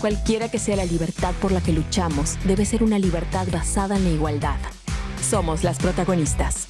Cualquiera que sea la libertad por la que luchamos, debe ser una libertad basada en la igualdad. Somos las protagonistas.